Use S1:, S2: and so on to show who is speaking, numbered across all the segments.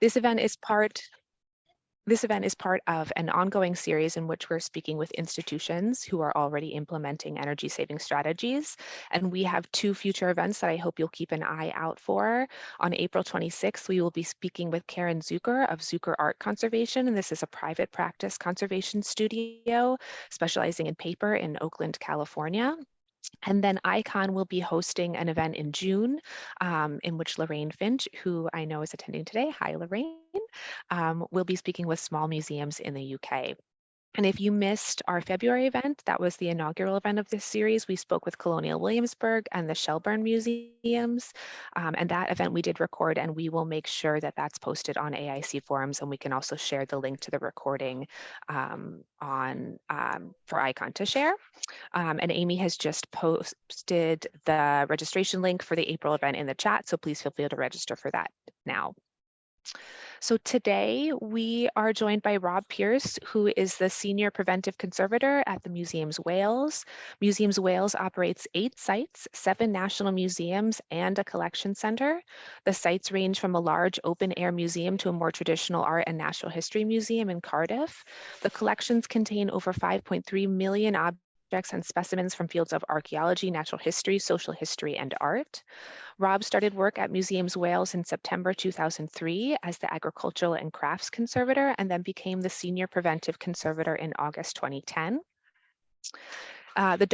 S1: This event is part this event is part of an ongoing series in which we're speaking with institutions who are already implementing energy saving strategies. And we have two future events that I hope you'll keep an eye out for. On April 26th, we will be speaking with Karen Zukor of Zukor Art Conservation. And this is a private practice conservation studio specializing in paper in Oakland, California. And then ICON will be hosting an event in June um, in which Lorraine Finch, who I know is attending today, hi Lorraine, um, will be speaking with small museums in the UK. And if you missed our February event, that was the inaugural event of this series. We spoke with Colonial Williamsburg and the Shelburne Museums. Um, and that event we did record and we will make sure that that's posted on AIC forums and we can also share the link to the recording um, on um, for ICON to share. Um, and Amy has just posted the registration link for the April event in the chat. So please feel free to register for that now. So today we are joined by Rob Pierce, who is the Senior Preventive Conservator at the Museums Wales. Museums Wales operates eight sites, seven national museums, and a collection center. The sites range from a large open air museum to a more traditional art and natural history museum in Cardiff. The collections contain over 5.3 million objects objects and specimens from fields of archaeology, natural history, social history, and art. Rob started work at Museums Wales in September 2003 as the Agricultural and Crafts Conservator and then became the Senior Preventive Conservator in August 2010. Uh, the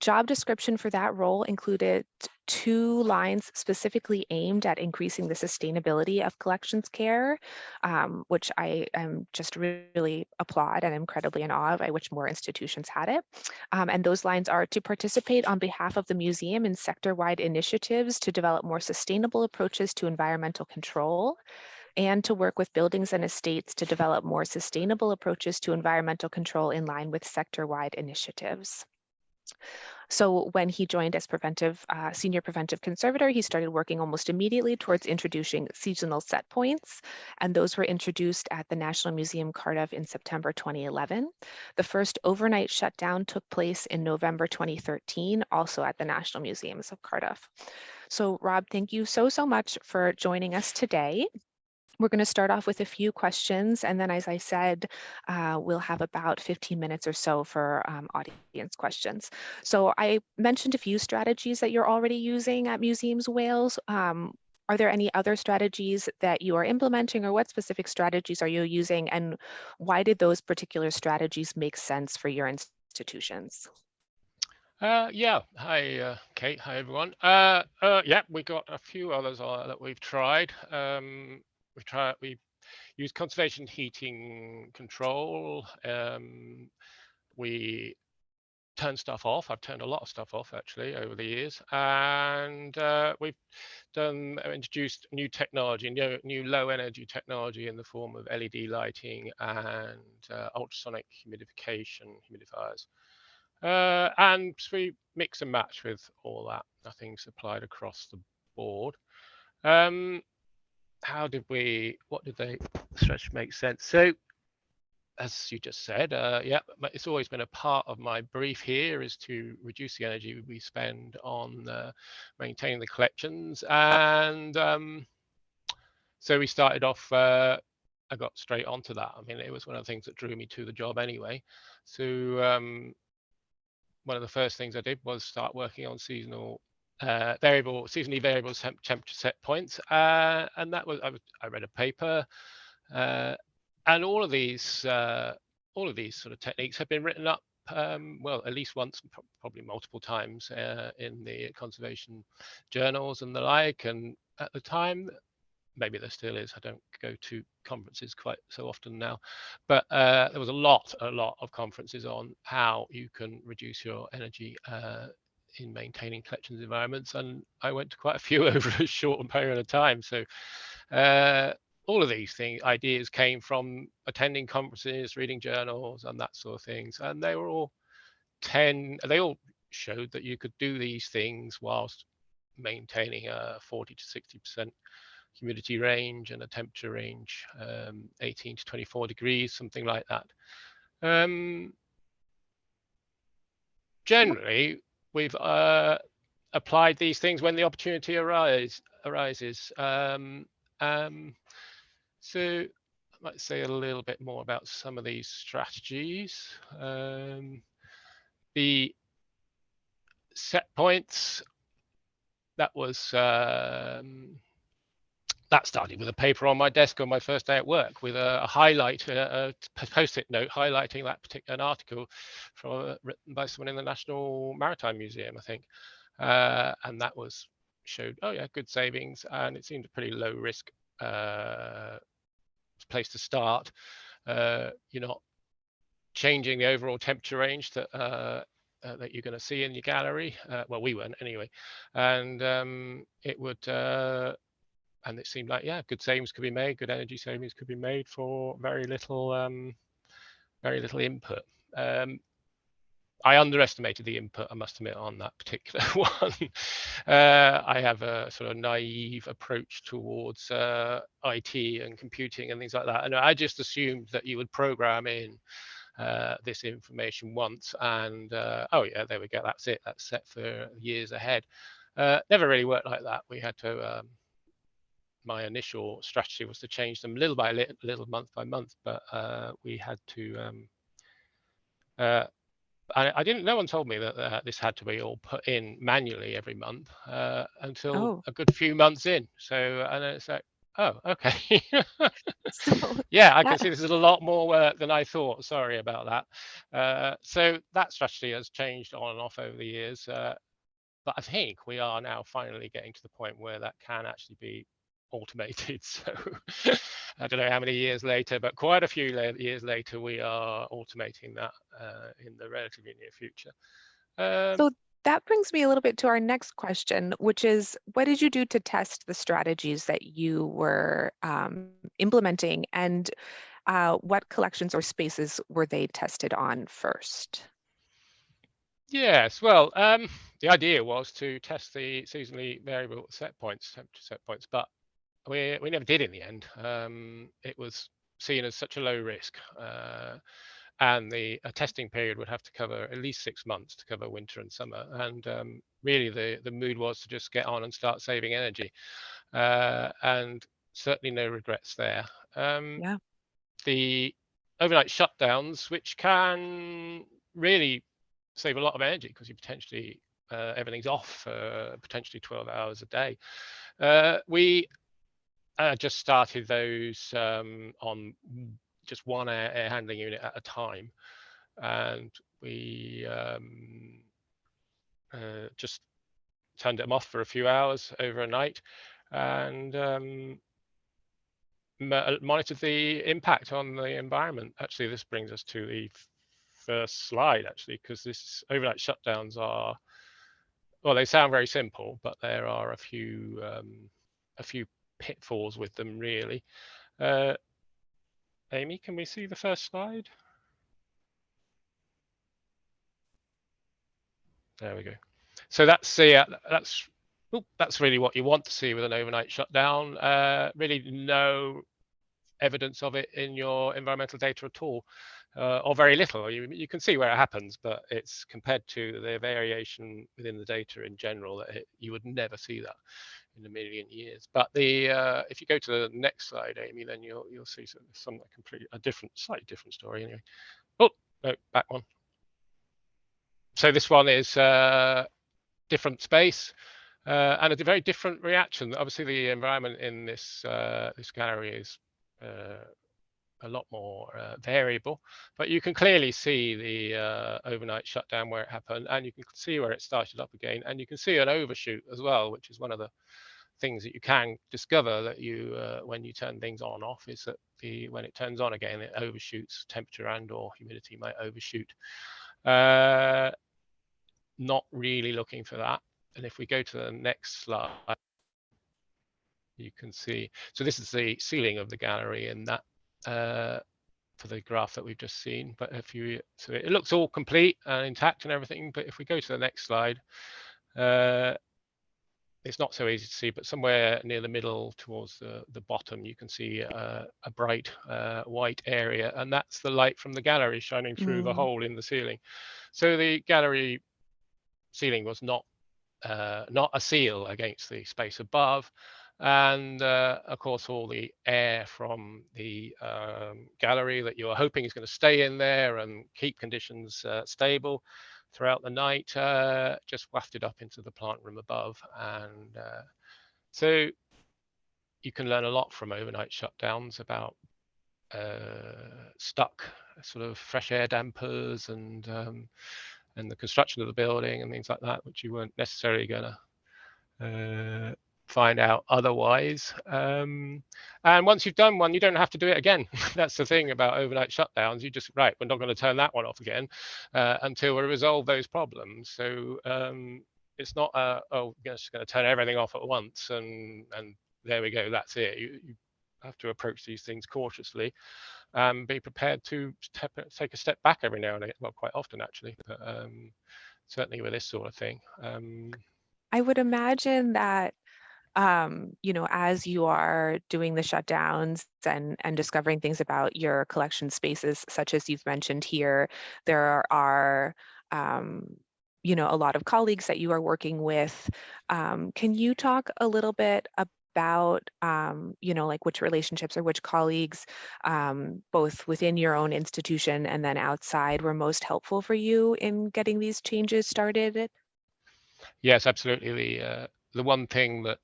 S1: description for that role included two lines specifically aimed at increasing the sustainability of collections care, um, which I am just really applaud and incredibly in awe of. I wish more institutions had it. Um, and those lines are to participate on behalf of the museum in sector-wide initiatives to develop more sustainable approaches to environmental control, and to work with buildings and estates to develop more sustainable approaches to environmental control in line with sector-wide initiatives. So when he joined as preventive uh, senior preventive conservator, he started working almost immediately towards introducing seasonal set points, and those were introduced at the National Museum Cardiff in September 2011. The first overnight shutdown took place in November 2013, also at the National Museums of Cardiff. So Rob, thank you so, so much for joining us today. We're going to start off with a few questions, and then as I said, uh, we'll have about 15 minutes or so for um, audience questions. So I mentioned a few strategies that you're already using at Museums Wales. Um, are there any other strategies that you are implementing or what specific strategies are you using and why did those particular strategies make sense for your institutions?
S2: Uh, yeah, hi, uh, Kate. Hi, everyone. Uh, uh yeah, we got a few others uh, that we've tried. Um, we try we use conservation heating control. Um, we turn stuff off. I've turned a lot of stuff off actually over the years, and uh, we've done uh, introduced new technology, new, new low energy technology in the form of LED lighting and uh, ultrasonic humidification humidifiers. Uh, and we mix and match with all that. Nothing's applied across the board. Um, how did we, what did they stretch make sense? So as you just said, uh, yeah, it's always been a part of my brief here is to reduce the energy we spend on uh, maintaining the collections. And um, so we started off, uh, I got straight onto that. I mean, it was one of the things that drew me to the job anyway. So um, one of the first things I did was start working on seasonal uh, variable seasonally variable temp temperature set points, uh, and that was I, I, read a paper, uh, and all of these uh, all of these sort of techniques have been written up. Um, well, at least once, probably multiple times uh, in the conservation journals and the like. And at the time, maybe there still is. I don't go to conferences quite so often now, but uh, there was a lot, a lot of conferences on how you can reduce your energy uh, in maintaining collections environments, and I went to quite a few over a short period of time. So uh, all of these things, ideas came from attending conferences, reading journals, and that sort of things, and they were all ten. They all showed that you could do these things whilst maintaining a 40 to 60 percent humidity range and a temperature range, um, 18 to 24 degrees, something like that. Um, generally, we've uh, applied these things when the opportunity arise, arises. Um, um, so I might say a little bit more about some of these strategies. Um, the set points, that was um, that started with a paper on my desk on my first day at work with a, a highlight, a, a post-it note highlighting that particular an article from uh, written by someone in the National Maritime Museum, I think. Uh, and that was showed, oh yeah, good savings, and it seemed a pretty low risk uh, place to start. Uh, you're not changing the overall temperature range that uh, uh, that you're going to see in your gallery. Uh, well, we weren't anyway, and um, it would uh, and it seemed like yeah good savings could be made good energy savings could be made for very little um, very little input um, I underestimated the input, I must admit, on that particular one. Uh, I have a sort of naive approach towards uh, IT and computing and things like that. And I just assumed that you would program in uh, this information once and, uh, oh yeah, there we go, that's it, that's set for years ahead. Uh, never really worked like that. We had to um, my initial strategy was to change them little by little, little month by month, but uh, we had to. Um, uh, I, I, didn't. No one told me that uh, this had to be all put in manually every month uh, until
S1: Oh.
S2: a good few months in. So and it's like, oh, okay.
S1: So
S2: yeah, I can see this is a lot more work than I thought. Sorry about that. Uh, so that strategy has changed on and off over the years. Uh, but I think we are now finally getting to the point where that can actually be automated. So I don't know how many years later, but quite a few years later, we are automating that uh, in the relatively near future. Um,
S1: So that brings me a little bit to our next question, which is what did you do to test the strategies that you were um, implementing and uh, what collections or spaces were they tested on first?
S2: Yes, well, um, the idea was to test the seasonally variable set points, temperature set points, but we we never did in the end. Um, it was seen as such a low risk, uh, and the a testing period would have to cover at least six months to cover winter and summer. And um, really, the the mood was to just get on and start saving energy, uh, and certainly no regrets there. Um,
S1: Yeah.
S2: The overnight shutdowns, which can really save a lot of energy because you potentially uh, everything's off for potentially 12 hours a day. Uh, we uh, just started those um, on just one air, air, handling unit at a time, and we um, uh, just turned them off for a few hours over a night, and um, monitored the impact on the environment. Actually, this brings us to the first slide, actually, because this overnight shutdowns are well, they sound very simple, but there are a few um, a few pitfalls with them, really. Uh, Amy, can we see the first slide? There we go. So that's the uh, that's oh, that's really what you want to see with an overnight shutdown. Uh, really, no evidence of it in your environmental data at all, uh, or very little. You, you can see where it happens, but it's compared to the variation within the data in general that it, you would never see that in a million years. But the uh, if you go to the next slide, Amy, then you'll you'll see some, some completely a different, slightly different story anyway. Oh no, back one. So this one is uh, different space. Uh, and a very different reaction. Obviously, the environment in this uh, this gallery is uh, a lot more uh, variable, but you can clearly see the uh, overnight shutdown where it happened, and you can see where it started up again, and you can see an overshoot as well, which is one of the things that you can discover that you uh, when you turn things on off is that the when it turns on again it overshoots temperature and or humidity might overshoot. Uh, not really looking for that. And if we go to the next slide you can see so this is the ceiling of the gallery and that uh, for the graph that we've just seen. But if you so it looks all complete and intact and everything. But if we go to the next slide uh, it's not so easy to see, but somewhere near the middle towards the, the bottom, you can see uh, a bright uh, white area, and that's the light from the gallery shining through mm. the hole in the ceiling. So the gallery ceiling was not uh, not a seal against the space above. And uh, of course, all the air from the um, gallery that you're hoping is going to stay in there and keep conditions uh, stable throughout the night, uh, just wafted up into the plant room above. And uh, so you can learn a lot from overnight shutdowns about uh, stuck sort of fresh air dampers and um, and the construction of the building and things like that, which you weren't necessarily going to uh, find out otherwise. Um, and once you've done one, you don't have to do it again. That's the thing about overnight shutdowns. You just, right, we're not going to turn that one off again uh, until we resolve those problems. So um, it's not, uh, oh, we're just going to turn everything off at once and, and there we go, that's it. You, you have to approach these things cautiously um, be prepared to step, take a step back every now and again. Well, quite often actually, but um, certainly with this sort of thing. Um,
S1: I would imagine that um, you know, as you are doing the shutdowns and and discovering things about your collection spaces, such as you've mentioned here, there are um, you know a lot of colleagues that you are working with. Um, can you talk a little bit about, um, you know, like which relationships or which colleagues, um, both within your own institution and then outside, were most helpful for you in getting these changes started?
S2: Yes, absolutely. The uh, the one thing that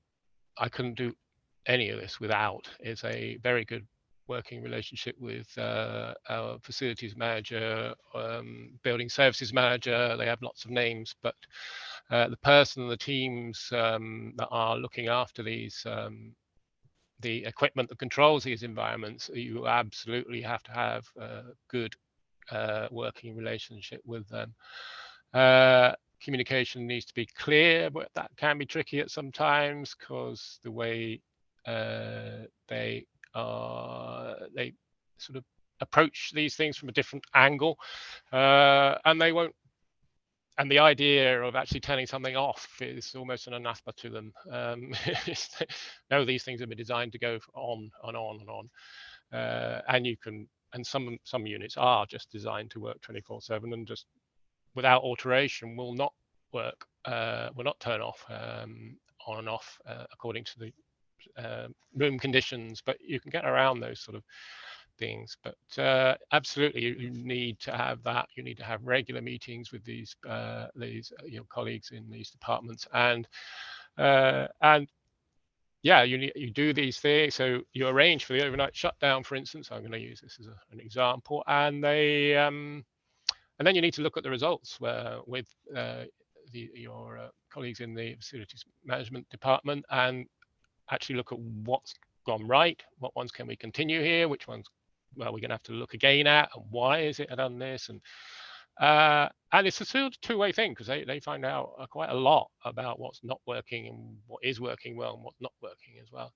S2: I couldn't do any of this without It's a very good working relationship with uh, our facilities manager, um, building services manager. They have lots of names, but uh, the person and the teams um, that are looking after these um, the equipment that controls these environments, you absolutely have to have a good uh, working relationship with them. Communication needs to be clear, but that can be tricky at some times because the way uh, they are, they sort of approach these things from a different angle, uh, and they won't and the idea of actually turning something off is almost an anathema to them. Um, no, these things have been designed to go on and on and on, uh, and you can. And some some units are just designed to work 24/7 and just without alteration will not work, uh, will not turn off um, on and off uh, according to the uh, room conditions. But you can get around those sort of things. But uh, absolutely, you, you, need to have that. You need to have regular meetings with these uh, these uh, your colleagues in these departments, and uh, and yeah, you you do these things. So you arrange for the overnight shutdown, for instance. I'm going to use this as a, an example, and they um, and then you need to look at the results where, with uh, the, your uh, colleagues in the facilities management department and actually look at what's gone right, what ones can we continue here, which ones well, we're going to have to look again at and why is it done this and uh, and it's a sort of two-way thing because they, they find out uh, quite a lot about what's not working and what is working well and what's not working as well.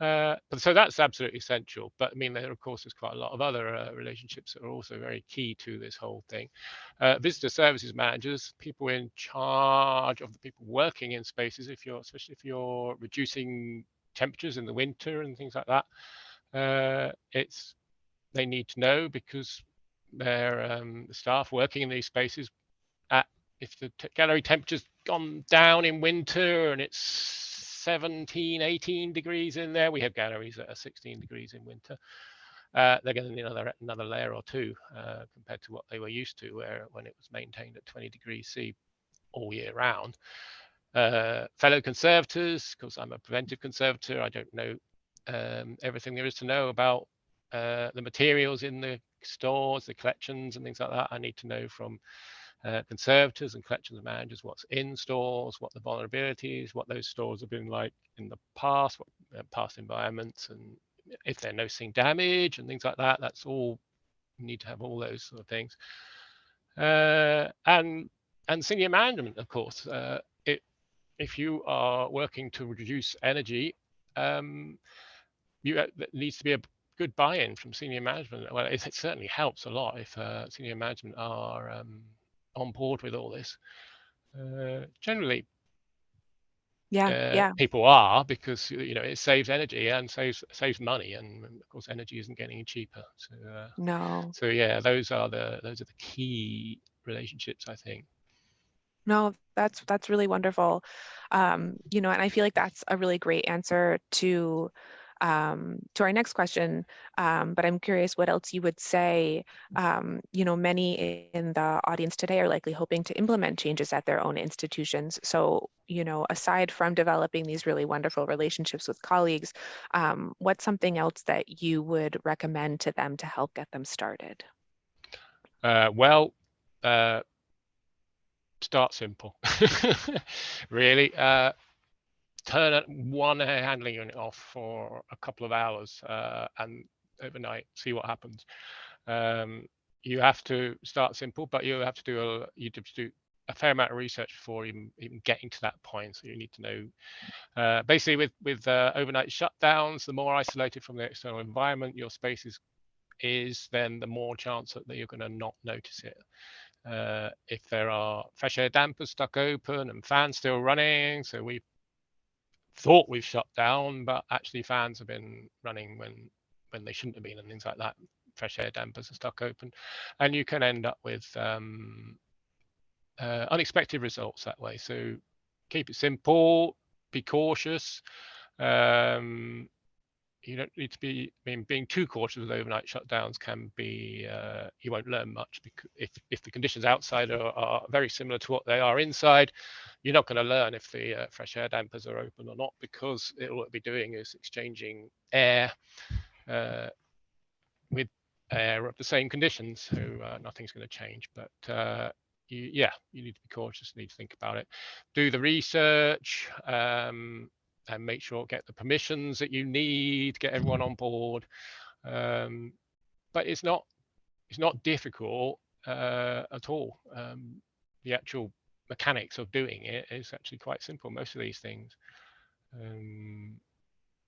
S2: Uh, so that's absolutely essential. But I mean, there of course is quite a lot of other uh, relationships that are also very key to this whole thing. Uh, visitor services managers, people in charge of the people working in spaces. If you're, especially if you're reducing temperatures in the winter and things like that, uh, it's they need to know because their um, staff working in these spaces at if the gallery temperature's gone down in winter and it's 17 18 degrees in there. We have galleries that are 16 degrees in winter. Uh, they're going to need another another layer or two uh, compared to what they were used to where when it was maintained at 20 degrees c all year round. Uh, fellow conservators because i'm a preventive conservator. I don't know um, everything there is to know about uh, the materials in the stores, the collections and things like that. I need to know from uh, conservators and collections managers what's in stores, what the vulnerabilities, what those stores have been like in the past, what uh, past environments, and if they're noticing damage and things like that. That's all you need to have all those sort of things. Uh, and and senior management, of course. Uh, it, if you are working to reduce energy, um, you, uh, needs to be a good buy-in from senior management. Well, it, it certainly helps a lot if uh, senior management are um, on board with all this. Uh, generally,
S1: yeah,
S2: uh,
S1: yeah,
S2: people are because you know it saves energy and saves saves money, and of course energy isn't getting cheaper. So uh,
S1: no,
S2: so yeah, those are the those are the key relationships I think.
S1: No, that's that's really wonderful. Um, you know, and I feel like that's a really great answer to um, to our next question. Um, but I'm curious what else you would say. Um, you know, many in the audience today are likely hoping to implement changes at their own institutions. So, you know, aside from developing these really wonderful relationships with colleagues, um, what's something else that you would recommend to them to help get them started?
S2: Uh, well, uh, start simple. really, uh, turn one air handling unit off for a couple of hours uh, and overnight, see what happens. Um, you have to start simple, but you have to do a you have to do a fair amount of research before even even getting to that point. So you need to know uh, basically with with uh, overnight shutdowns, the more isolated from the external environment your space is is, then the more chance that you're going to not notice it. Uh, if there are fresh air dampers stuck open and fans still running, so we thought we've shut down, but actually fans have been running when when they shouldn't have been and things like that. Fresh air dampers are stuck open, and you can end up with um, uh, unexpected results that way. So keep it simple, be cautious. Um, you don't need to be I mean being too cautious with overnight shutdowns can be uh, you won't learn much because if if the conditions outside are, are very similar to what they are inside you're not going to learn if the uh, fresh air dampers are open or not because it, all it'll be doing is exchanging air uh, with air of the same conditions so uh, nothing's going to change. But uh, you, yeah you need to be cautious You need to think about it. Do the research um, and make sure get the permissions that you need, get everyone on board. Um, but it's not it's not difficult uh, at all. Um, the actual mechanics of doing it is actually quite simple. Most of these things. Um,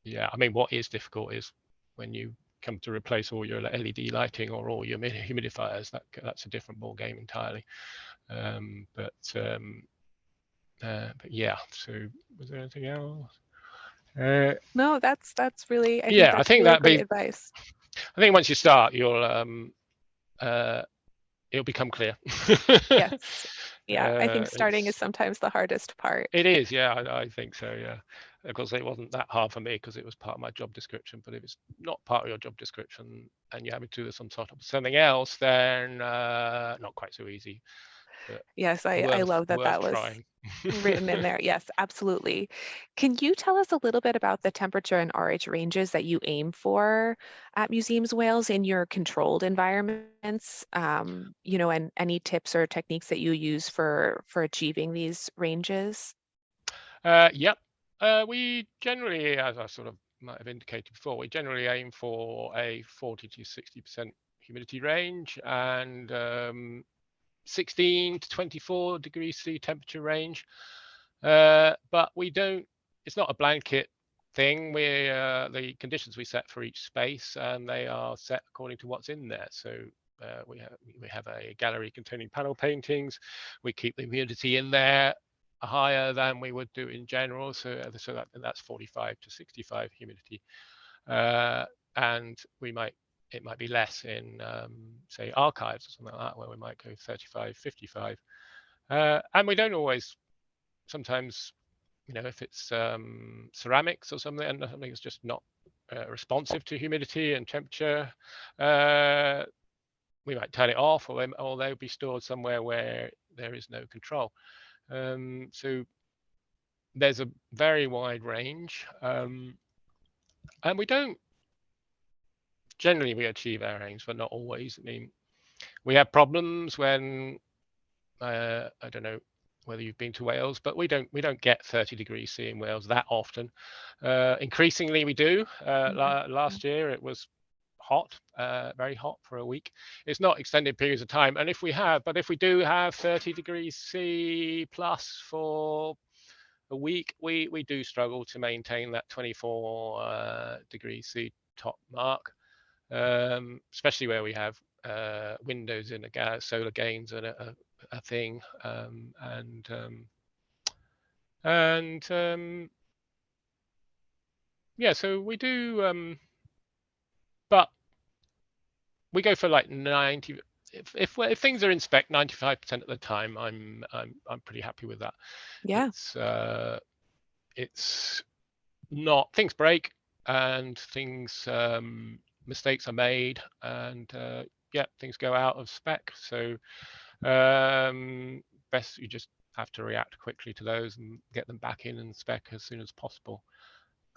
S2: yeah, I mean, what is difficult is when you come to replace all your LED lighting or all your humidifiers. That that's a different ball game entirely. Um, but um, uh, but yeah. So was there anything else?
S1: Uh, no, that's that's really.
S2: I yeah, I think
S1: really
S2: that be
S1: advice.
S2: I think once you start, you'll um, uh, it'll become clear.
S1: yes. Yeah,
S2: uh,
S1: I think starting is sometimes the hardest part.
S2: It is. Yeah, I, I think so. Yeah, of course, it wasn't that hard for me because it was part of my job description. But if it's not part of your job description and you're having to do some sort of something else, then uh, not quite so easy.
S1: Yes, I, I love that that was written in there. Yes, absolutely. Can you tell us a little bit about the temperature and RH ranges that you aim for at Museums Wales in your controlled environments? Um, you know, and any tips or techniques that you use for for achieving these ranges?
S2: Uh, yep. Uh, we generally, as I sort of might have indicated before, we generally aim for a 40 to 60% humidity range and um, 16 to 24 degrees C temperature range. Uh, but we don't, it's not a blanket thing. We uh, the conditions we set for each space and they are set according to what's in there. So uh, we have we have a gallery containing panel paintings. We keep the humidity in there higher than we would do in general. So so that that's 45 to 65 humidity. Uh, and we might it might be less in, um, say, archives or something like that, where we might go 35, 55. Uh, and we don't always, sometimes, you know, if it's um, ceramics or something, and something that's just not uh, responsive to humidity and temperature, uh, we might turn it off, or, or they'll be stored somewhere where there is no control. Um, so there's a very wide range. Um, and we don't generally we achieve our aims, but not always. I mean, we have problems when uh, I don't know whether you've been to Wales, but we don't we don't get 30 degrees C in Wales that often. Uh, increasingly, we do. Uh, mm -hmm. la last year, it was hot, uh, very hot for a week. It's not extended periods of time, and if we have, but if we do have 30 degrees C plus for a week, we we do struggle to maintain that 24 uh, degrees C top mark um, especially where we have uh, windows in a solar gains and a, a, a thing, um, and um, and um, yeah, so we do, um, but we go for like 90. if, if if things are in spec 95% of the time, I'm I'm I'm pretty happy with that.
S1: Yeah.
S2: It's uh, it's not things break and things um, mistakes are made and uh, yeah things go out of spec. So um, best you just have to react quickly to those and get them back in and spec as soon as possible.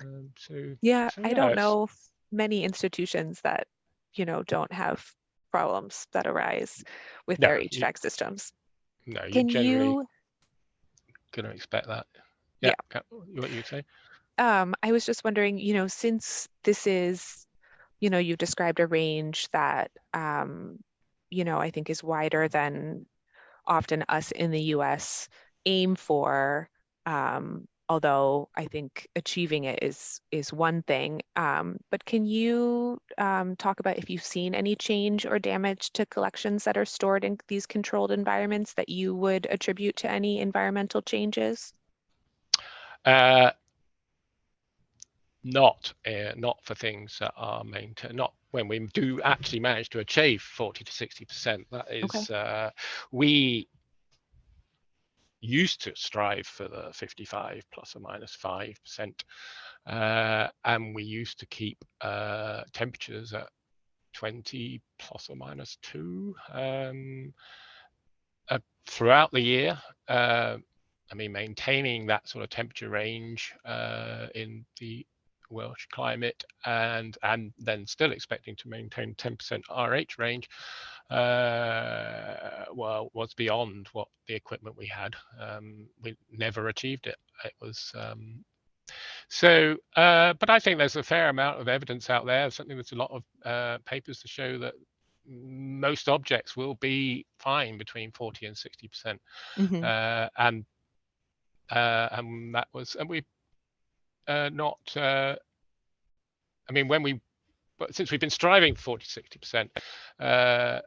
S2: Um, so
S1: Yeah,
S2: so
S1: I don't know many institutions that, you know, don't have problems that arise with
S2: No,
S1: their
S2: you-
S1: HVAC systems.
S2: No, you're
S1: Can
S2: generally
S1: you,
S2: going to expect that.
S1: Yeah.
S2: Yeah. What you say?
S1: um, I was just wondering, you know, since this is, you know, you've described a range that, um, you know, I think is wider than often us in the US aim for, um, although I think achieving it is is one thing. Um, but can you um, talk about if you've seen any change or damage to collections that are stored in these controlled environments that you would attribute to any environmental changes?
S2: Uh, not uh, not for things that are maintained. Not when we do actually manage to achieve 40 to 60 percent. That is, uh, we used to strive for the 55 plus or minus five percent, uh, and we used to keep uh, temperatures at 20 plus or minus two um, uh, throughout the year. Uh, I mean, maintaining that sort of temperature range uh, in the Welsh climate and and then still expecting to maintain 10% RH range, uh, well, was beyond what the equipment we had. Um, we never achieved it. It was um, so, uh, but I think there's a fair amount of evidence out there. Certainly, there's a lot of uh, papers to show that most objects will be fine between 40 and 60 percent
S1: Mhm.
S2: uh, and uh, and that was and we uh, not uh, I mean when we but since we've been striving for 40 60 percent uh,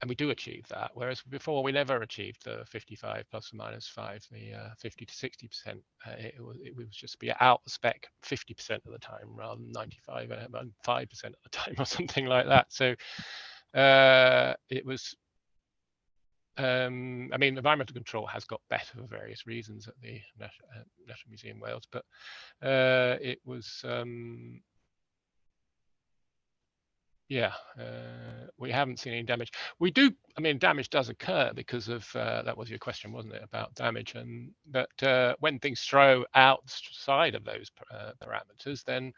S2: and we do achieve that whereas before we never achieved the 55 plus or minus 5 the uh, 50 to 60 percent uh, it, was it was just be out the spec 50 percent of the time rather than 95 and 5 percent of the time or something like that. So uh, it was um, I mean, environmental control has got better for various reasons at the uh, National Museum Wales, but uh, it was, um, yeah, uh, we haven't seen any damage. We do, I mean, damage does occur because of uh, that was your question, wasn't it, about damage? And but uh, when things throw outside of those uh, parameters, then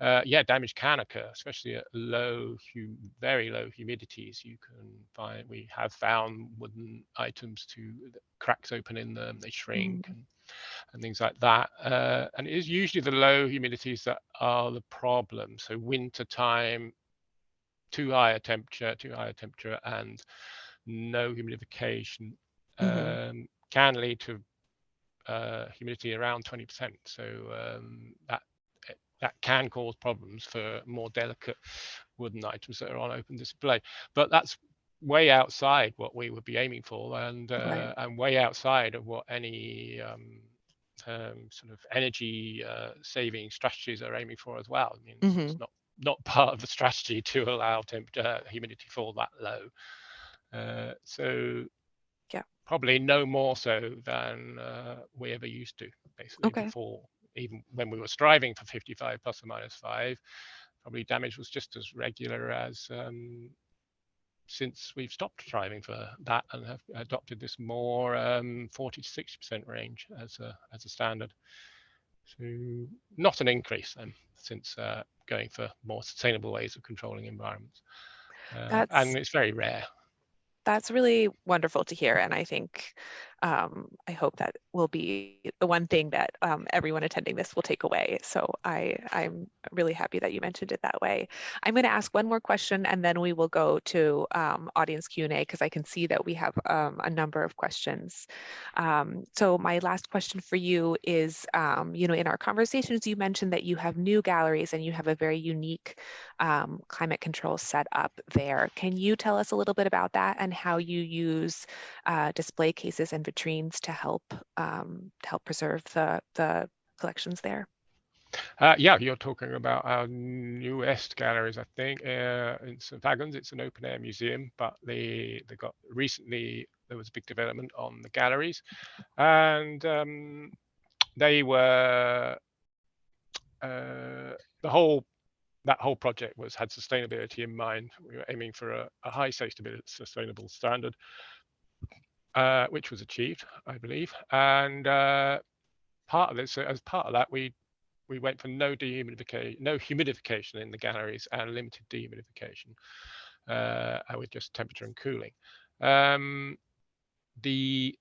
S2: uh, yeah, damage can occur, especially at low, hum- very low humidities. You can find we have found wooden items to cracks open in them, they shrink and, and things like that. Uh, and it is usually the low humidities that are the problem. So winter time, too high a temperature, too high a temperature, and no humidification
S1: Mhm.
S2: um, can lead to uh, humidity around 20%. So um, that that can cause problems for more delicate wooden items that are on open display. But that's way outside what we would be aiming for, and uh,
S1: Right.
S2: and way outside of what any um, um, sort of energy uh, saving strategies are aiming for as well. I mean, it's, it's not not part of the strategy to allow temperature humidity fall that low. Uh, so
S1: Yeah.
S2: probably no more so than uh, we ever used to, basically
S1: Okay.
S2: before, even when we were striving for 55 plus or minus five, probably damage was just as regular as um, since we've stopped striving for that and have adopted this more um, 40 to 60 percent range as a as a standard. So not an increase then since uh, going for more sustainable ways of controlling environments. Uh, and it's very rare.
S1: that's really wonderful to hear. And I think, um, I hope that will be the one thing that um, everyone attending this will take away. So I, I'm really happy that you mentioned it that way. I'm going to ask one more question and then we will go to um, audience Q&A because I can see that we have um, a number of questions. Um, so my last question for you is, um, you know, in our conversations, you mentioned that you have new galleries and you have a very unique climate control set up there. Can you tell us a little bit about that and how you use uh, display cases and vitrines to help um, to help preserve the the collections there?
S2: Uh, yeah, you're talking about our newest galleries, I think. Uh, in St. Fagans, it's an open air museum, but they they got recently there was a big development on the galleries, and um, they were uh, the whole that whole project was had sustainability in mind. We were aiming for a, a high sustainable standard, uh, which was achieved, I believe. And uh, part of this, as part of that, we we went for no dehumidification, no humidification in the galleries and limited dehumidification, uh, with just temperature and cooling. Um, the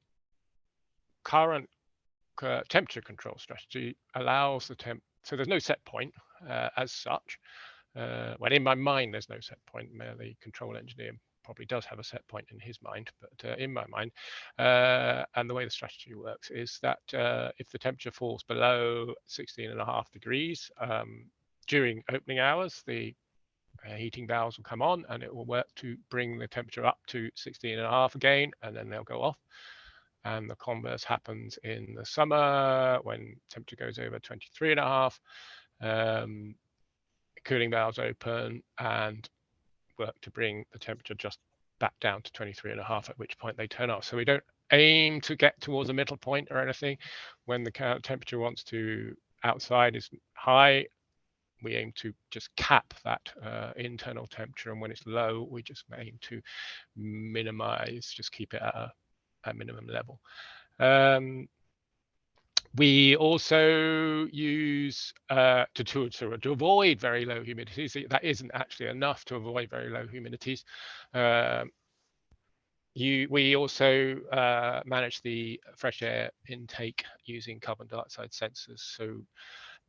S2: current uh, temperature control strategy allows the temp, so there's no set point uh, as such. Uh, well, in my mind, there's no set point. The control engineer probably does have a set point in his mind, but uh, in my mind, uh, and the way the strategy works is that uh, if the temperature falls below 16 and a half degrees um, during opening hours, the uh, heating valves will come on and it will work to bring the temperature up to 16 and a half again, and then they'll go off. And the converse happens in the summer when temperature goes over 23 and a half. Um, cooling valves open and work to bring the temperature just back down to 23 and a half, at which point they turn off. So we don't aim to get towards a middle point or anything. When the temperature wants to outside is high, we aim to just cap that uh, internal temperature. And when it's low, we just aim to minimize, just keep it at a, a minimum level. Um, we also use uh, to, to, to, avoid very low humidities. That isn't actually enough to avoid very low humidities. Uh, you, we also uh, manage the fresh air intake using carbon dioxide sensors. So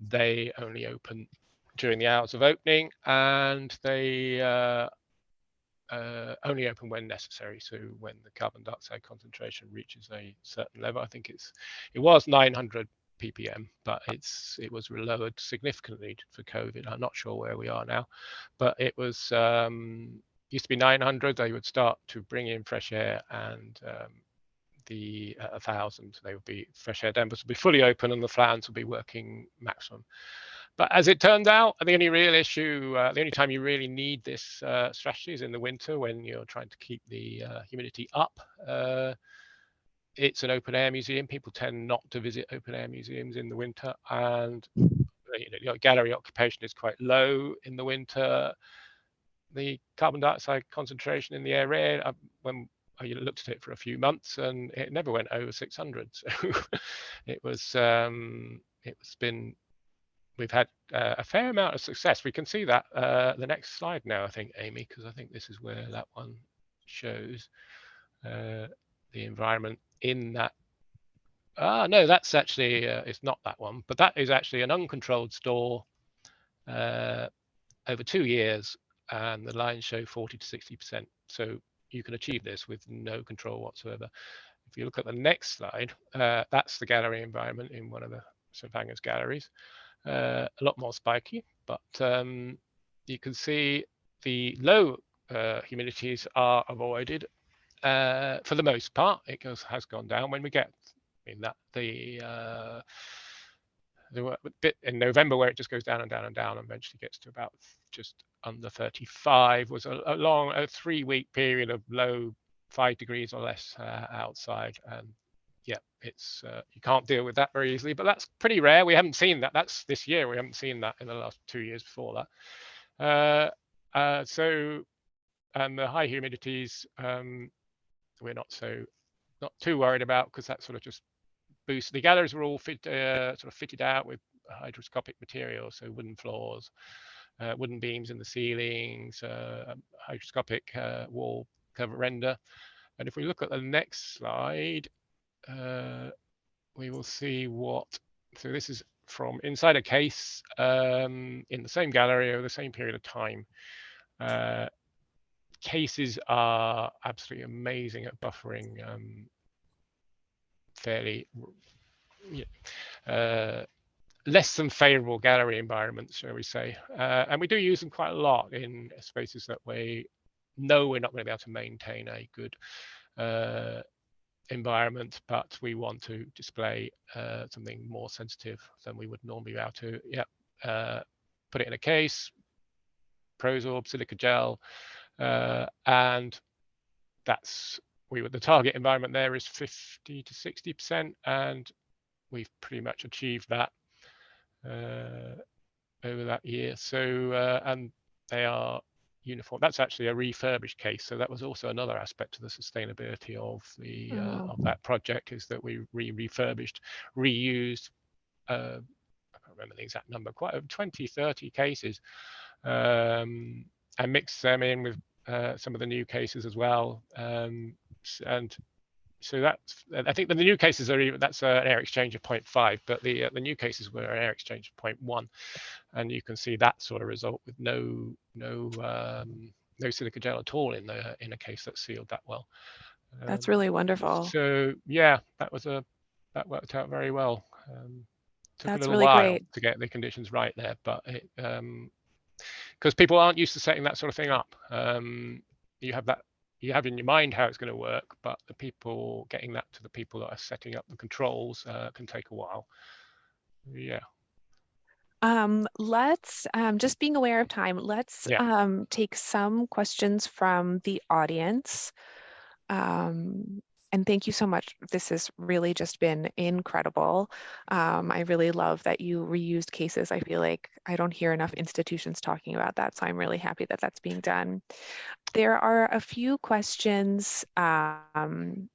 S2: they only open during the hours of opening and they uh, only open when necessary. So when the carbon dioxide concentration reaches a certain level, I think it's it was 900 ppm, but it's it was lowered significantly for COVID. I'm not sure where we are now, but it was um, used to be 900. They would start to bring in fresh air and um, the uh, 1000 they would be fresh air dampers would be fully open and the fans would be working maximum but as it turned out, the only real issue, uh, the only time you really need this uh, strategy is in the winter when you're trying to keep the uh, humidity up. Uh, it's an open air museum. People tend not to visit open air museums in the winter, and you know, gallery occupation is quite low in the winter. The carbon dioxide concentration in the air, uh, when I looked at it for a few months, and it never went over 600. So it was um, it's been we've had uh, a fair amount of success. We can see that uh, the next slide now, I think, Amy, because I think this is where that one shows uh, the environment in that. Ah, no, that's actually, uh, it's not that one, but that is actually an uncontrolled store uh, over two years, and the lines show 40 to 60%. So you can achieve this with no control whatsoever. If you look at the next slide, uh, that's the gallery environment in one of the St. Fagans galleries uh, a lot more spiky, but um, you can see the low uh, humidities are avoided uh, for the most part. It goes, has gone down when we get I mean that the uh, the bit in November where it just goes down and down and down and eventually gets to about just under 35 was a, a long a three week period of low five degrees or less uh, outside and yeah, it's uh, you can't deal with that very easily, but that's pretty rare. We haven't seen that. That's this year. We haven't seen that in the last two years before that. Uh, uh, so, and the high humidities, um, we're not so not too worried about because that sort of just boosts. The galleries were all fit, uh, sort of fitted out with hygroscopic material, so wooden floors, uh, wooden beams in the ceilings, uh, hygroscopic wall cover render. And if we look at the next slide, uh, we will see what, so this is from inside a case um, in the same gallery over the same period of time. Uh, cases are absolutely amazing at buffering um, fairly uh, less than favorable gallery environments, shall we say. Uh, and we do use them quite a lot in spaces that we know we're not going to be able to maintain a good uh, environment, but we want to display uh, something more sensitive than we would normally be able to. Yeah, uh, put it in a case, Prosorb, silica gel, uh, and that's we the target environment there is 50 to 60 percent, and we've pretty much achieved that uh, over that year. So uh, and they are uniform. That's actually a refurbished case. So that was also another aspect of the sustainability of the uh,
S1: Oh.
S2: of that project is that we re refurbished, reused. Uh, I can't remember the exact number, quite a 20, 30 cases, um, and mixed them in with uh, some of the new cases as well. Um, and so that's I think the new cases are even, that's uh, an air exchange of 0.5, but the uh, the new cases were an air exchange of 0.1 and you can see that sort of result with no no um, no silica gel at all in the in a case that's sealed that well.
S1: That's
S2: Um,
S1: really wonderful.
S2: So yeah, that was a that worked out very well. Um, took
S1: That's
S2: a little
S1: really
S2: while
S1: great.
S2: to get the conditions right there, but it because people aren't used to setting that sort of thing up. Um, you have that you have in your mind how it's going to work, but the people getting that to the people that are setting up the controls uh, can take a while. Yeah.
S1: Um, let's, um, just being aware of time, let's
S2: Yeah.
S1: um, take some questions from the audience. Um, and thank you so much. This has really just been incredible. Um, I really love that you reused cases. I feel like I don't hear enough institutions talking about that, so I'm really happy that that's being done. There are a few questions um,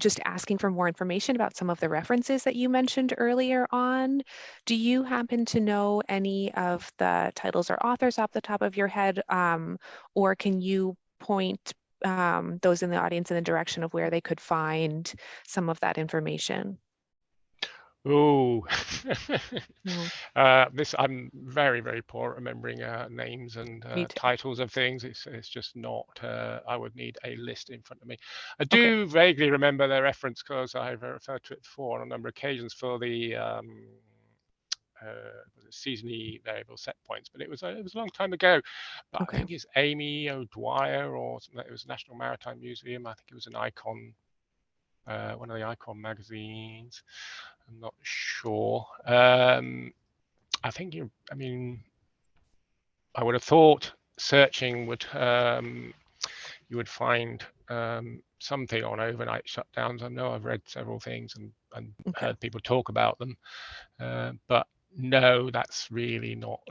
S1: just asking for more information about some of the references that you mentioned earlier on. Do you happen to know any of the titles or authors off the top of your head? Um, or can you point um, those in the audience in the direction of where they could find some of that information?
S2: Oh, uh, this I'm very very poor at remembering uh, names and uh, titles of things. It's it's just not. Uh, I would need a list in front of me. I
S1: Okay.
S2: do vaguely remember their reference because I've referred to it before on a number of occasions for the um, seasonally variable set points, but it was a, it was a long time ago. But
S1: Okay.
S2: I think it's Amy O'Dwyer or something. It was National Maritime Museum. I think it was an icon, uh, one of the icon magazines. I'm not sure. Um, I think you. I mean, I would have thought searching would um, you would find um, something on overnight shutdowns. I know I've read several things and, and
S1: Okay.
S2: heard people talk about them, uh, but no, that's really not.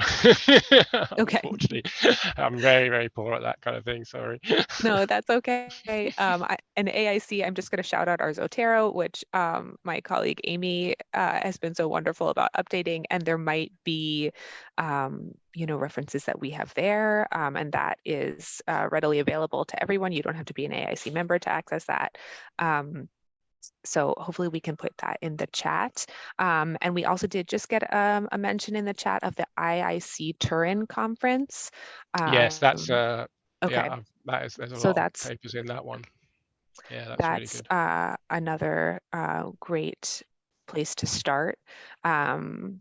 S1: Okay.
S2: Unfortunately, I'm very very poor at that kind of thing. Sorry.
S1: No, that's okay. Um, I, and AIC, I'm just going to shout out our Zotero, which um, my colleague Amy uh, has been so wonderful about updating. And there might be, um, you know, references that we have there, um, and that is uh, readily available to everyone. You don't have to be an AIC member to access that. Um, so hopefully we can put that in the chat. Um, and we also did just get um, a mention in the chat of the IIC Turin conference.
S2: yes, that's
S1: Um,
S2: uh,
S1: okay.
S2: yeah. That is there's a
S1: So
S2: lot
S1: that's-
S2: of papers in that one. Yeah, that's, really good.
S1: uh, another uh, great place to start. Um,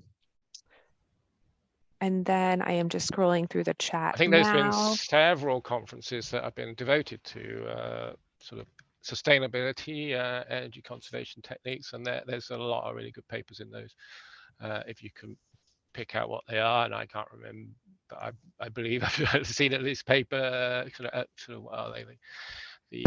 S1: and then I am just scrolling through the chat
S2: I think there's been several conferences that have been devoted to uh, sort of sustainability, uh, energy conservation techniques, and there, there's a lot of really good papers in those. Uh, if you can pick out what they are, and I can't remember, but I, I believe I've seen at least paper, uh, sort of, uh, sort of what are they, the,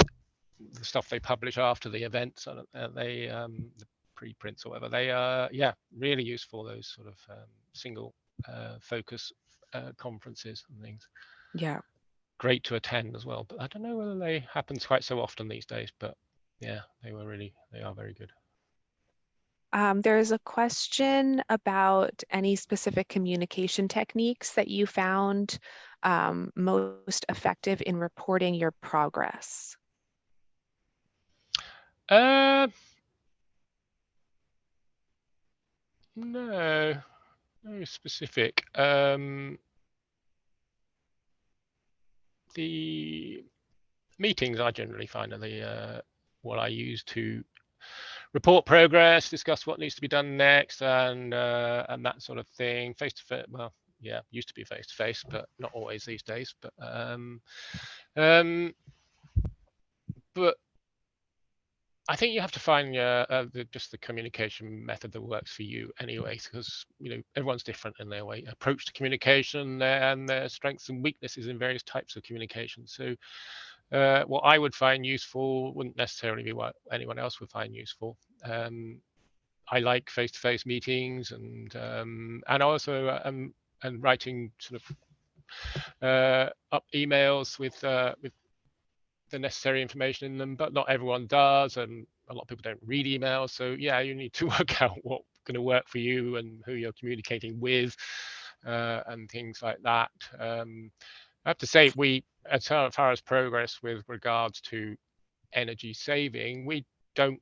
S2: the stuff they publish after the events, and they um, the preprints or whatever. They are yeah really useful. Those sort of um, single uh, focus uh, conferences and things
S1: Yeah.
S2: Great to attend as well. But I don't know whether they happen quite so often these days. But yeah, they were really they are very good.
S1: Um, there is a question about any specific communication techniques that you found um, most effective in reporting your progress.
S2: Uh, no, no specific. Um, the meetings I generally find are the uh, what I use to report progress, discuss what needs to be done next, and uh, and that sort of thing. Face to face, well, yeah, used to be face to face, but not always these days. But um, um, but I think you have to find uh, uh, the, just the communication method that works for you anyway, because you know everyone's different in their way approach to communication and their strengths and weaknesses in various types of communication. So, uh, what I would find useful wouldn't necessarily be what anyone else would find useful. Um, I like face-to-face meetings and um, and also um, and writing sort of uh, up emails with uh, with the necessary information in them, but not everyone does, and a lot of people don't read emails. So yeah, you need to work out what's going to work for you and who you're communicating with, uh, and things like that. Um, I have to say, we as far as progress with regards to energy saving, we don't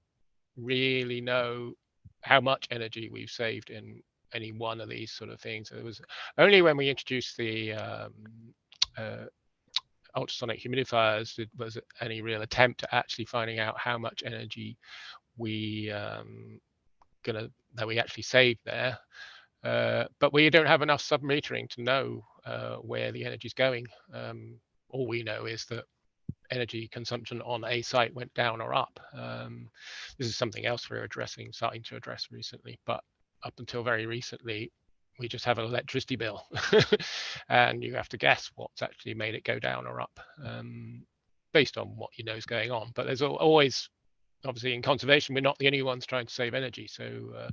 S2: really know how much energy we've saved in any one of these sort of things. It was only when we introduced the um, uh, ultrasonic humidifiers was any real attempt at actually finding out how much energy we um, gonna that we actually save there. Uh, but we don't have enough submetering to know uh, where the energy is going. Um, all we know is that energy consumption on a site went down or up. Um, this is something else we're addressing, starting to address recently, but up until very recently, we just have an electricity bill and you have to guess what's actually made it go down or up um, based on what you know is going on. But there's always obviously in conservation we're not the only ones trying to save energy. So uh,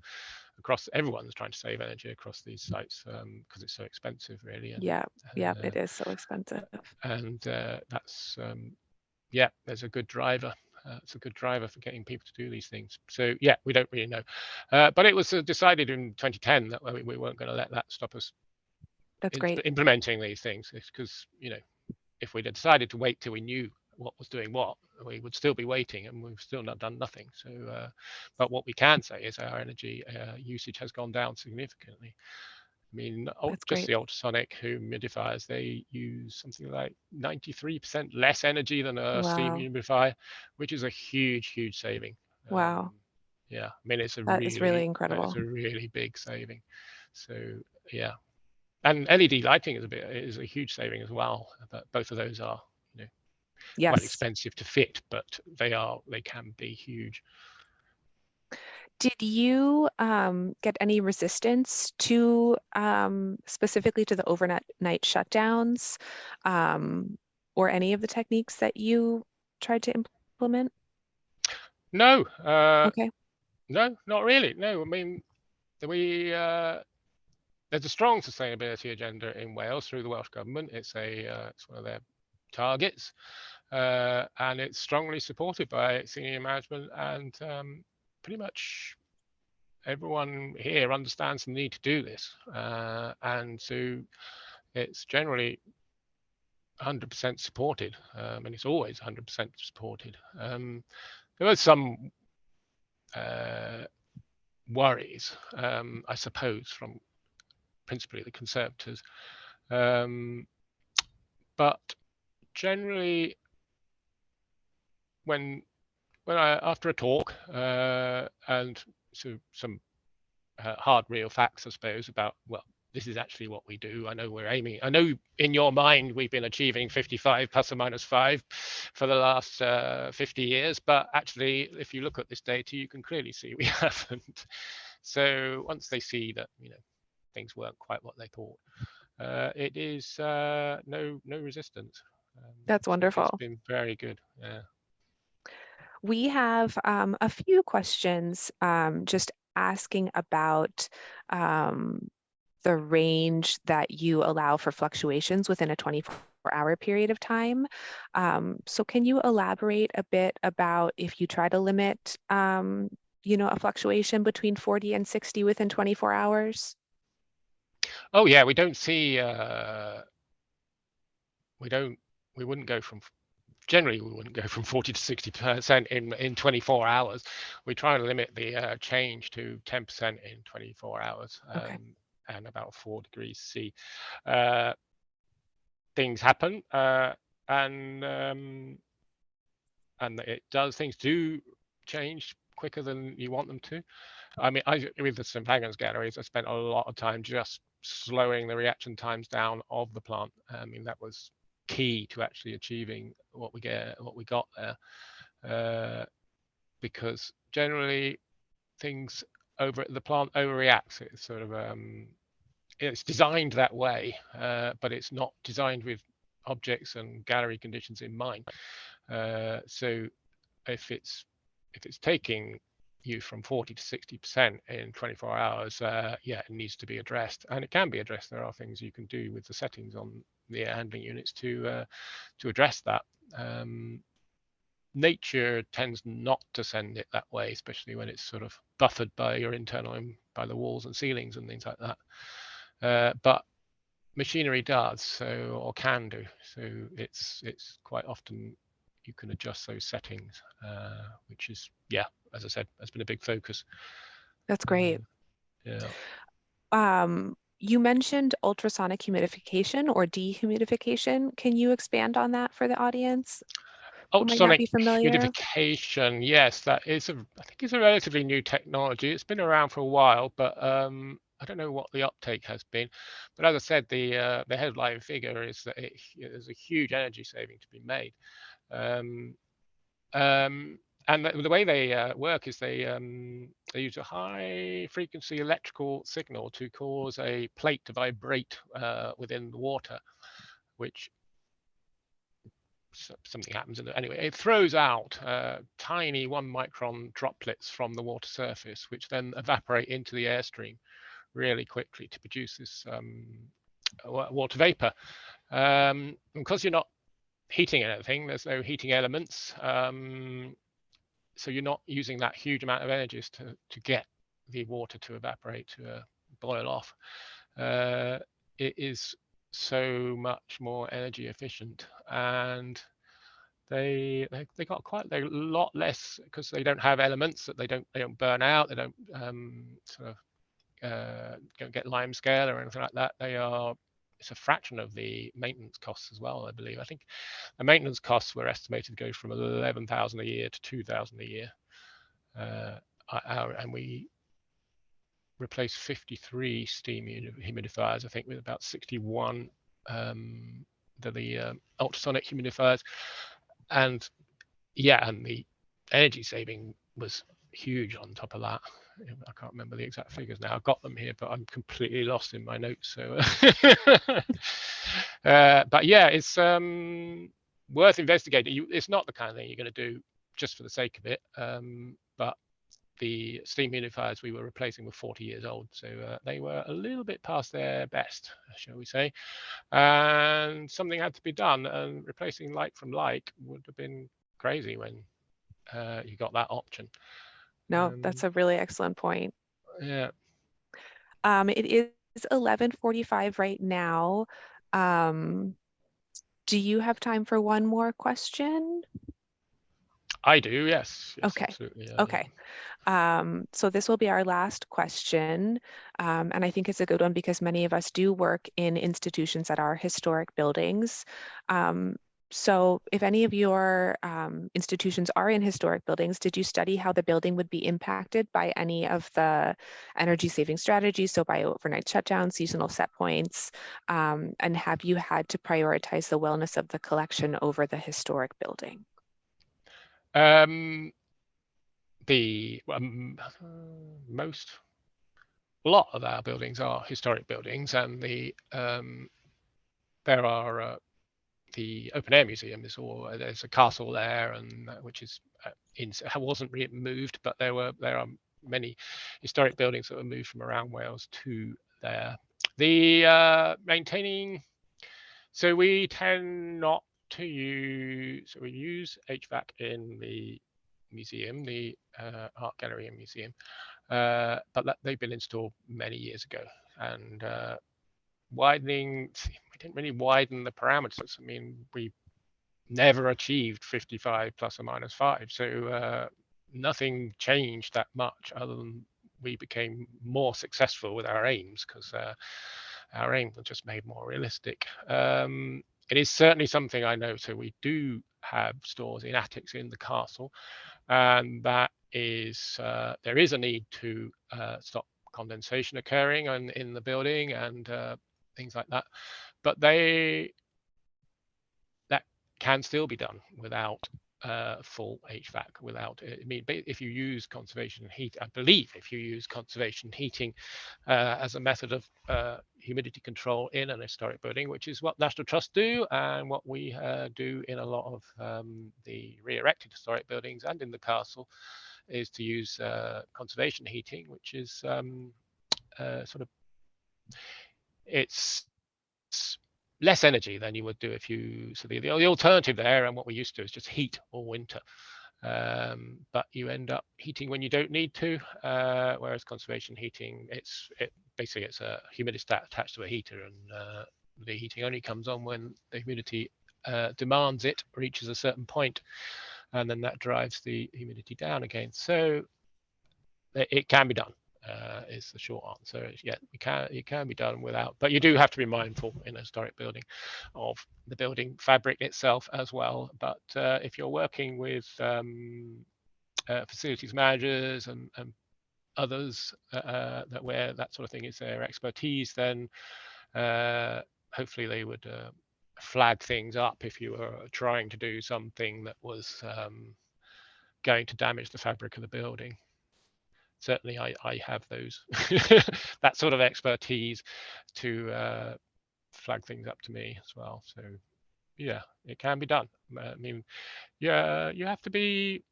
S2: across everyone's trying to save energy across these sites because um, it's so expensive really
S1: and, yeah yeah uh, it is so expensive.
S2: and uh, that's um, yeah there's a good driver uh, it's a good driver for getting people to do these things. So yeah, we don't really know. Uh, but it was uh, decided in 2010 that we, we weren't going to let that stop us.
S1: That's great.
S2: Implementing these things because you know, if we'd decided to wait till we knew what was doing what, we would still be waiting and we've still not done nothing. So, uh, but what we can say is our energy uh, usage has gone down significantly. I mean, That's just great. the ultrasonic humidifiers, they use something like 93% less energy than a wow. steam humidifier, which is a huge, huge saving.
S1: Wow. Um,
S2: yeah, I mean, it's a
S1: that
S2: really,
S1: is really incredible.
S2: It's a really big saving. So yeah, and LED lighting is a bit is a huge saving as well. But both of those are, you know,
S1: yes.
S2: quite expensive to fit, but they are they can be huge.
S1: Did you um, get any resistance to um, specifically to the overnight night shutdowns um, or any of the techniques that you tried to implement?
S2: No. Uh,
S1: okay.
S2: No, not really. No, I mean, we uh, there's a strong sustainability agenda in Wales through the Welsh government. It's a uh, it's one of their targets, uh, and it's strongly supported by senior management and um, pretty much everyone here understands the need to do this. Uh, and so it's generally 100% supported, um, and it's always 100% supported. Um, there was some uh, worries, um, I suppose, from principally the conservators. Um, but generally, when when I after a talk uh, and so some uh, hard real facts, I suppose, about well, this is actually what we do. I know we're aiming. I know in your mind we've been achieving 55 plus or minus five for the last uh, 50 years, but actually, if you look at this data, you can clearly see we haven't. So once they see that you know things weren't quite what they thought, uh, it is uh, no no resistance.
S1: Um, That's wonderful.
S2: It's been very good. Yeah.
S1: We have um, a few questions um, just asking about um, the range that you allow for fluctuations within a 24 hour period of time. Um, so can you elaborate a bit about if you try to limit, um, you know, a fluctuation between 40 and 60 within 24 hours?
S2: Oh yeah, we don't see, uh, we don't, we wouldn't go from generally we wouldn't go from 40 to 60 percent in in 24 hours. We try to limit the uh, change to 10 percent in 24 hours okay. um, and about four degrees c. Uh, things happen uh, and um, and it does things do change quicker than you want them to. I mean i with the st Fagans galleries i spent a lot of time just slowing the reaction times down of the plant. I mean that was key to actually achieving what we get what we got there uh, because generally things over the plant overreacts. It's sort of um, it's designed that way, uh, but it's not designed with objects and gallery conditions in mind. Uh, so if it's if it's taking you from 40 to 60 percent in 24 hours, uh, yeah, it needs to be addressed, and it can be addressed. There are things you can do with the settings on the air handling units to uh, to address that. Um, nature tends not to send it that way, especially when it's sort of buffered by your internal by the walls and ceilings and things like that. Uh, but machinery does so or can do. So it's it's quite often you can adjust those settings, uh, which is yeah, as I said, has been a big focus.
S1: That's great.
S2: Um, yeah.
S1: Um, you mentioned ultrasonic humidification or dehumidification. Can you expand on that for the audience?
S2: Ultrasonic humidification, yes, that is a I think it's a relatively new technology. It's been around for a while, but um, I don't know what the uptake has been. But as I said, the uh, the headline figure is that it, there's a huge energy saving to be made. Um, um, and the, the way they uh, work is they um, they use a high frequency electrical signal to cause a plate to vibrate uh, within the water, which something happens in it. Anyway, it throws out uh, tiny one micron droplets from the water surface, which then evaporate into the airstream really quickly to produce this um, water vapor. Um, because you're not heating anything, there's no heating elements. Um, so you're not using that huge amount of energy to, to get the water to evaporate, to uh, boil off. Uh, it is so much more energy efficient and they they, they got quite a lot less because they don't have elements that they don't they don't burn out they don't um, sort of uh, don't get lime scale or anything like that they are it's a fraction of the maintenance costs as well i believe i think the maintenance costs were estimated to go from 11000 a year to 2000 a year uh, our, and we replaced 53 steam humidifiers, I think, with about 61 um, the, the um, ultrasonic humidifiers. And yeah, and the energy saving was huge on top of that. I can't remember the exact figures now. I've got them here, but I'm completely lost in my notes. So, uh, but yeah, it's um, worth investigating. You, it's not the kind of thing you're going to do just for the sake of it. Um, but the steam humidifiers we were replacing were 40 years old, so uh, they were a little bit past their best, shall we say. And something had to be done, and replacing like from like would have been crazy when uh, you got that option.
S1: No, that's
S2: Um,
S1: a really excellent point.
S2: Yeah.
S1: Um, it is 11:45 right now. Um, do you have time for one more question?
S2: I do, yes. yes
S1: Okay,
S2: yeah, yeah.
S1: Okay. Um, so this will be our last question. Um, and I think it's a good one because many of us do work in institutions that are historic buildings. Um, so if any of your um, institutions are in historic buildings, did you study how the building would be impacted by any of the energy saving strategies? So by overnight shutdowns, seasonal set points, um, and have you had to prioritize the wellness of the collection over the historic building?
S2: Um, the um, most, a lot of our buildings are historic buildings, and the um, there are uh, the open air museum is all there's a castle there, and uh, which is uh, in wasn't re- moved, but there were there are many historic buildings that were moved from around Wales to there. The uh, maintaining, so we tend not to use so we use HVAC in the museum, the uh, art gallery and museum, uh, but that, they've been installed many years ago. And uh, widening, we didn't really widen the parameters. I mean, we never achieved 55 plus or minus five, so uh, nothing changed that much other than we became more successful with our aims because uh, our aims were just made more realistic. Um, it is certainly something I know. So we do have stores in attics in the castle, and that is uh, there is a need to uh, stop condensation occurring and in the building and uh, things like that. But they that can still be done without uh, full HVAC without. I mean, if you use conservation heat, I believe if you use conservation heating uh, as a method of uh, humidity control in an historic building, which is what National Trust do and what we uh, do in a lot of um, the re-erected historic buildings and in the castle, is to use uh, conservation heating, which is um, uh, sort of it's less energy than you would do if you so the, the alternative there and what we're used to is just heat all winter. Um, but you end up heating when you don't need to uh, whereas conservation heating it's it basically it's a humidistat attached to a heater and uh, the heating only comes on when the humidity uh, demands it reaches a certain point and then that drives the humidity down again. So it, it can be done uh, is the short answer. Yeah, it can it can be done without, but you do have to be mindful in a historic building of the building fabric itself as well. But uh, if you're working with um, uh, facilities managers and, and others uh, uh, that where that sort of thing is their expertise, then uh, hopefully they would flag things up if you were trying to do something that was um, going to damage the fabric of the building certainly I, I have those that sort of expertise to uh, flag things up to me as well. So yeah, it can be done. I mean, yeah, you have to be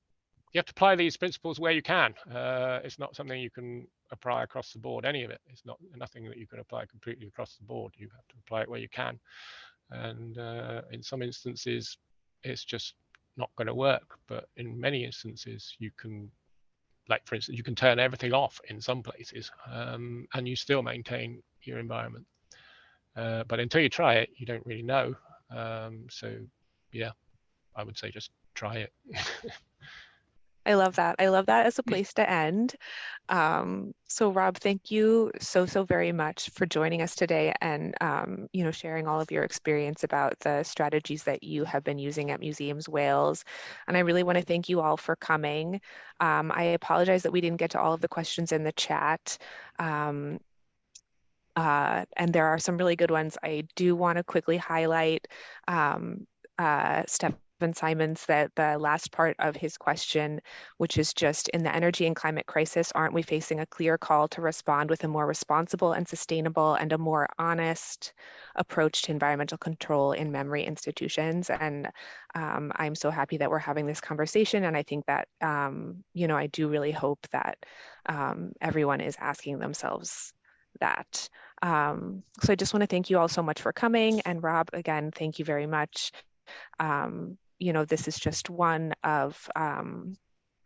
S2: you have to apply these principles where you can. Uh, it's not something you can apply across the board. Any of it. It's not nothing that you can apply completely across the board. You have to apply it where you can. And uh, in some instances, it's just not going to work. But in many instances, you can like for instance, you can turn everything off in some places um, and you still maintain your environment. Uh, but until you try it, you don't really know. Um, so yeah, I would say just try it.
S1: I love that. I love that as a place to end. Um, so Rob, thank you so, so very much for joining us today and, um, you know, sharing all of your experience about the strategies that you have been using at Museums Wales. And I really want to thank you all for coming. Um, I apologize that we didn't get to all of the questions in the chat. Um, uh, and there are some really good ones. I do want to quickly highlight um, uh, Steph Simons that the last part of his question, which is just in the energy and climate crisis, aren't we facing a clear call to respond with a more responsible and sustainable and a more honest approach to environmental control in memory institutions? And um, I'm so happy that we're having this conversation. And I think that, um, you know, I do really hope that um, everyone is asking themselves that. Um, so I just want to thank you all so much for coming. And Rob, again, thank you very much. Um, you know, this is just one of um,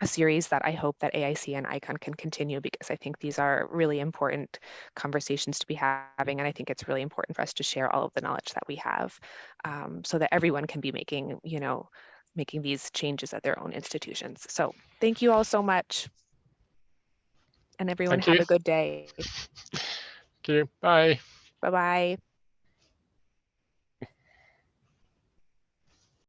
S1: a series that I hope that AIC and ICON can continue because I think these are really important conversations to be having. And I think it's really important for us to share all of the knowledge that we have um, so that everyone can be making, you know, making these changes at their own institutions. So thank you all so much. And everyone
S2: Thank
S1: have
S2: you.
S1: a good day.
S2: Thank you. Bye.
S1: Bye-bye.